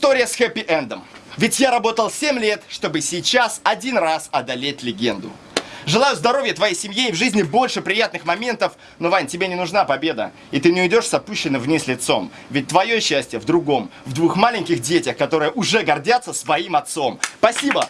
История с хэппи-эндом. Ведь я работал 7 лет, чтобы сейчас один раз одолеть легенду. Желаю здоровья твоей семье и в жизни больше приятных моментов. Но, Вань, тебе не нужна победа. И ты не уйдешь с опущенным вниз лицом. Ведь твое счастье в другом. В двух маленьких детях, которые уже гордятся своим отцом. Спасибо!